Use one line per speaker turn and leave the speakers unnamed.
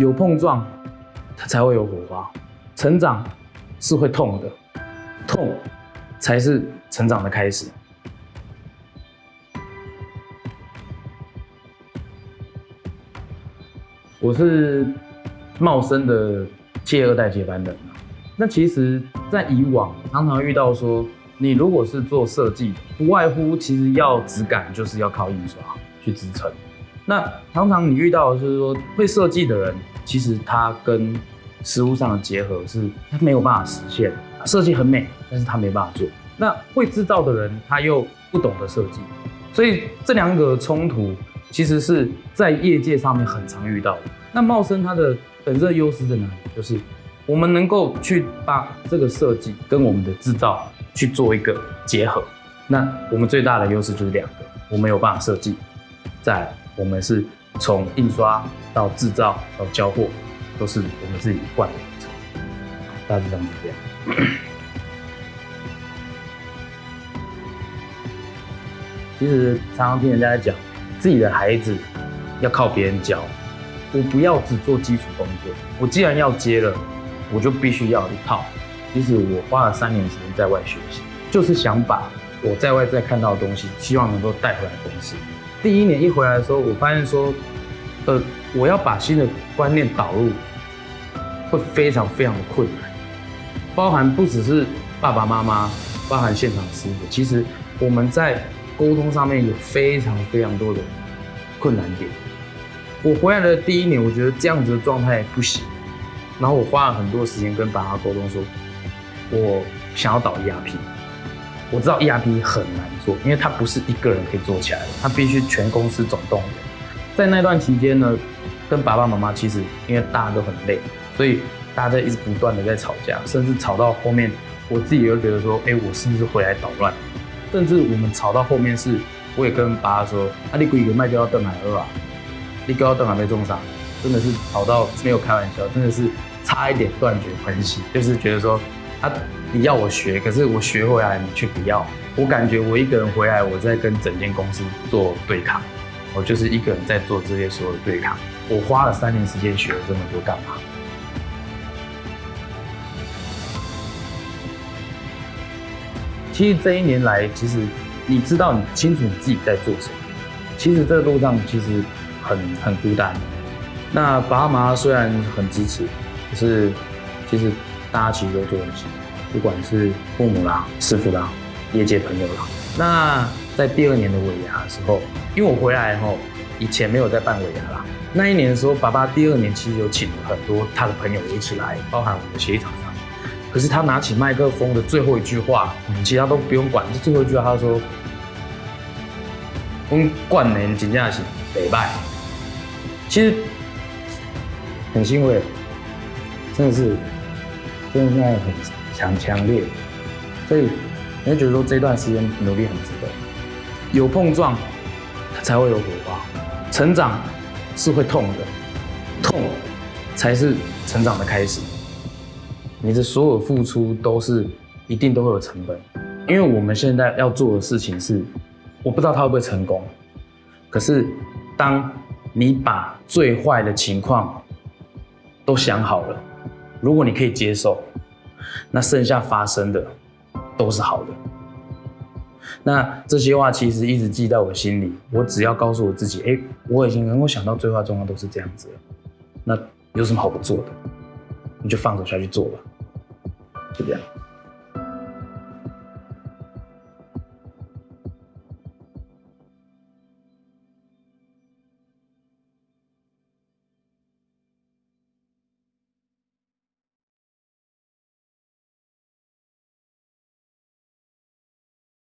有碰撞，它才会有火花。成长是会痛的，痛才是成长的开始。我是茂生的届二代接班人。那其实，在以往常常遇到说，你如果是做设计，不外乎其实要质感，就是要靠印刷去支撑。那常常你遇到就是说，会设计的人，其实它跟实物上的结合是它没有办法实现。设计很美，但是他没办法做。那会制造的人，他又不懂得设计，所以这两个冲突其实是在业界上面很常遇到的。那茂生它的本质优势在哪里？就是我们能够去把这个设计跟我们的制造去做一个结合。那我们最大的优势就是两个，我们有办法设计，在我们是从印刷到制造到交货，都是我们自己一贯的流程。大致上是这样。其实常常听人家讲，自己的孩子要靠别人教。我不要只做基础工作，我既然要接了，我就必须要一套。其实我花了三年时间在外学习，就是想把我在外在看到的东西，希望能够带回来公司。第一年一回来的时候，我发现说，呃，我要把新的观念导入，会非常非常的困难，包含不只是爸爸妈妈，包含现场师傅，其实我们在沟通上面有非常非常多的困难点。我回来的第一年，我觉得这样子的状态不行，然后我花了很多时间跟爸妈沟通，说我想要导 ERP，我知道 ERP 很难做，因为它不是一个人可以做起来的，它必须全公司总动员。在那段期间呢，跟爸爸妈妈其实因为大家都很累，所以大家在一直不断的在吵架，甚至吵到后面，我自己又觉得说，哎，我是不是回来捣乱？甚至我们吵到后面是，我也跟爸爸说，啊，你鬼个卖掉要邓海二啊。一高登还没中上，真的是吵到没有开玩笑，真的是差一点断绝关系。就是觉得说，啊，你要我学，可是我学回来你却不要。我感觉我一个人回来，我在跟整间公司做对抗，我就是一个人在做这些所有的对抗。我花了三年时间学了这么多干嘛？其实这一年来，其实你知道你清楚你自己在做什么。其实这个路上其实。很很孤单，那爸妈虽然很支持，可是其实大家其实都做东西，不管是父母啦、师傅啦、业界朋友啦。那在第二年的尾牙的时候，因为我回来后，以前没有在办尾牙啦。那一年的时候，爸爸第二年其实有请了很多他的朋友一起来，包含我们的协议厂商。可是他拿起麦克风的最后一句话，其他都不用管，就最后一句话，他说：“我们冠年真正是北拜。”其实很欣慰，真的是，真的现在很强强烈，所以你会觉得说这段时间努力很值得。有碰撞，才会有火花。成长是会痛的，痛才是成长的开始。你的所有付出都是一定都会有成本，因为我们现在要做的事情是，我不知道它会不会成功，可是当。你把最坏的情况都想好了，如果你可以接受，那剩下发生的都是好的。那这些话其实一直记在我心里，我只要告诉我自己，哎，我已经能够想到最坏状况都是这样子了，那有什么好不做的？你就放手下去做吧，就这样。